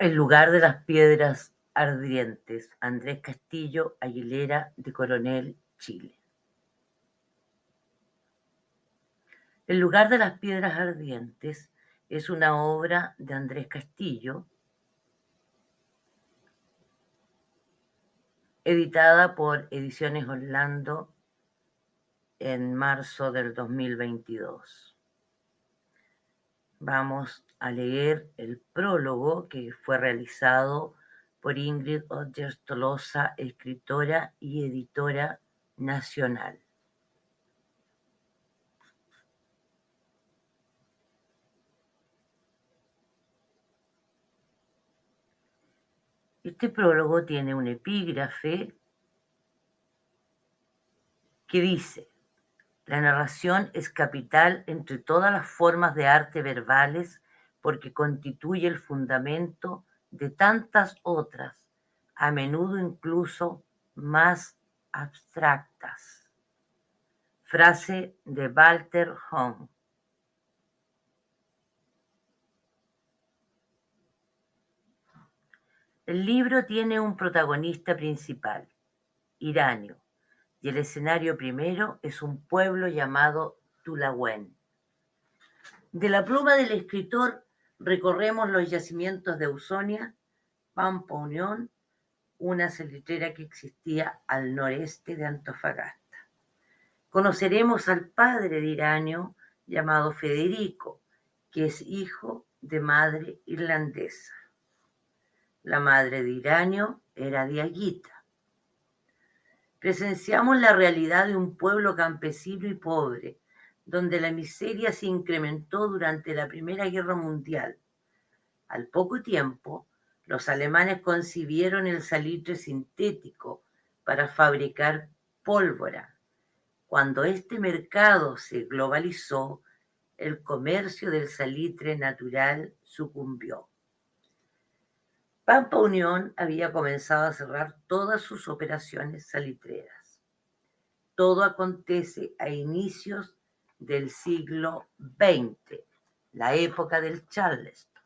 El lugar de las piedras ardientes, Andrés Castillo Aguilera de Coronel, Chile. El lugar de las piedras ardientes es una obra de Andrés Castillo, editada por Ediciones Orlando en marzo del 2022. Vamos a leer el prólogo que fue realizado por Ingrid Odgers Tolosa, escritora y editora nacional. Este prólogo tiene un epígrafe que dice, la narración es capital entre todas las formas de arte verbales porque constituye el fundamento de tantas otras, a menudo incluso más abstractas. Frase de Walter Hong. El libro tiene un protagonista principal, Iranio, y el escenario primero es un pueblo llamado Tulawen. De la pluma del escritor recorremos los yacimientos de Ausonia, Pampa Unión, una salitrera que existía al noreste de Antofagasta. Conoceremos al padre de Iranio llamado Federico, que es hijo de madre irlandesa. La madre de Iranio era Diaguita Presenciamos la realidad de un pueblo campesino y pobre, donde la miseria se incrementó durante la Primera Guerra Mundial. Al poco tiempo, los alemanes concibieron el salitre sintético para fabricar pólvora. Cuando este mercado se globalizó, el comercio del salitre natural sucumbió. Pampa Unión había comenzado a cerrar todas sus operaciones salitreras. Todo acontece a inicios del siglo XX, la época del Charleston.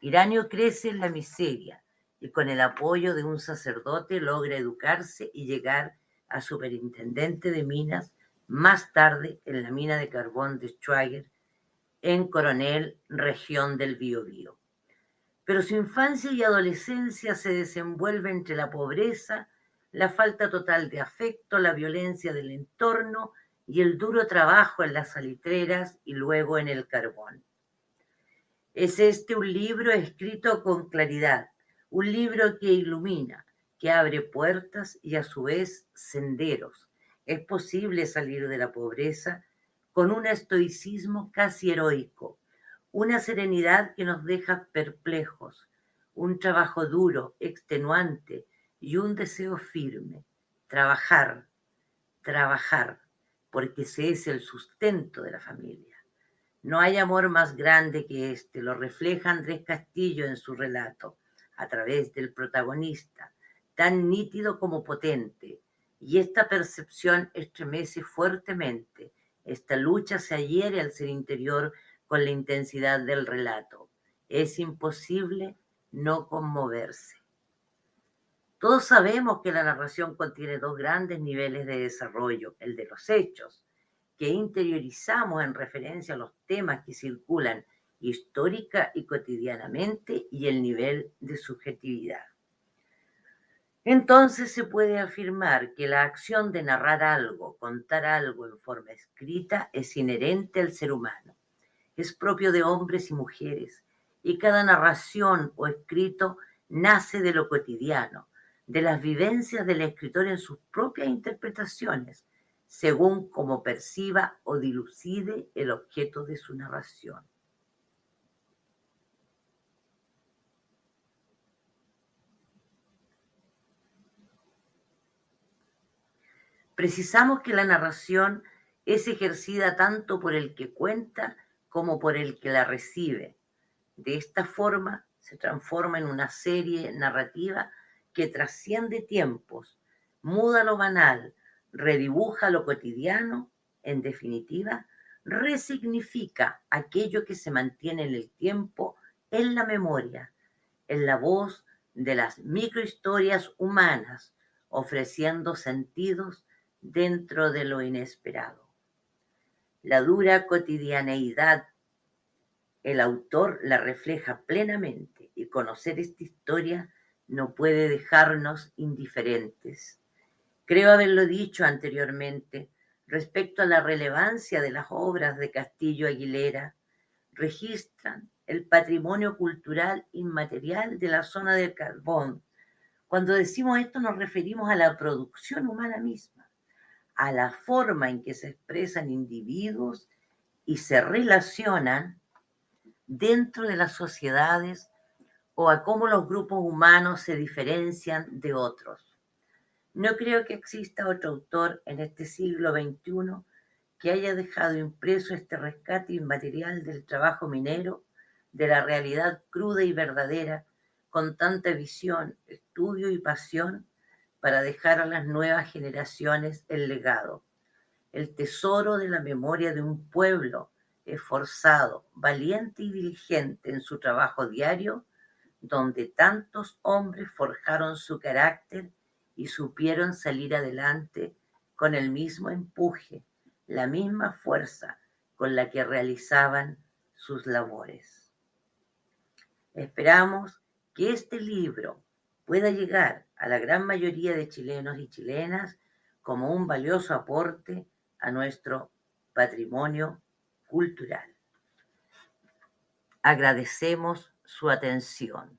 Iranio crece en la miseria y con el apoyo de un sacerdote logra educarse y llegar a superintendente de minas más tarde en la mina de carbón de Schwager en Coronel, región del Biobío pero su infancia y adolescencia se desenvuelve entre la pobreza, la falta total de afecto, la violencia del entorno y el duro trabajo en las salitreras y luego en el carbón. Es este un libro escrito con claridad, un libro que ilumina, que abre puertas y a su vez senderos. Es posible salir de la pobreza con un estoicismo casi heroico, una serenidad que nos deja perplejos, un trabajo duro, extenuante y un deseo firme. Trabajar, trabajar, porque ese es el sustento de la familia. No hay amor más grande que este, lo refleja Andrés Castillo en su relato, a través del protagonista, tan nítido como potente, y esta percepción estremece fuertemente. Esta lucha se adhiere al ser interior con la intensidad del relato. Es imposible no conmoverse. Todos sabemos que la narración contiene dos grandes niveles de desarrollo, el de los hechos, que interiorizamos en referencia a los temas que circulan histórica y cotidianamente, y el nivel de subjetividad. Entonces se puede afirmar que la acción de narrar algo, contar algo en forma escrita, es inherente al ser humano es propio de hombres y mujeres, y cada narración o escrito nace de lo cotidiano, de las vivencias del escritor en sus propias interpretaciones, según como perciba o dilucide el objeto de su narración. Precisamos que la narración es ejercida tanto por el que cuenta como por el que la recibe. De esta forma se transforma en una serie narrativa que trasciende tiempos, muda lo banal, redibuja lo cotidiano, en definitiva, resignifica aquello que se mantiene en el tiempo, en la memoria, en la voz de las microhistorias humanas, ofreciendo sentidos dentro de lo inesperado. La dura cotidianeidad, el autor la refleja plenamente y conocer esta historia no puede dejarnos indiferentes. Creo haberlo dicho anteriormente respecto a la relevancia de las obras de Castillo Aguilera, registran el patrimonio cultural inmaterial de la zona del carbón. Cuando decimos esto nos referimos a la producción humana misma, a la forma en que se expresan individuos y se relacionan dentro de las sociedades o a cómo los grupos humanos se diferencian de otros. No creo que exista otro autor en este siglo XXI que haya dejado impreso este rescate inmaterial del trabajo minero, de la realidad cruda y verdadera, con tanta visión, estudio y pasión para dejar a las nuevas generaciones el legado, el tesoro de la memoria de un pueblo esforzado, valiente y diligente en su trabajo diario, donde tantos hombres forjaron su carácter y supieron salir adelante con el mismo empuje, la misma fuerza con la que realizaban sus labores. Esperamos que este libro pueda llegar a la gran mayoría de chilenos y chilenas como un valioso aporte a nuestro patrimonio cultural. Agradecemos su atención.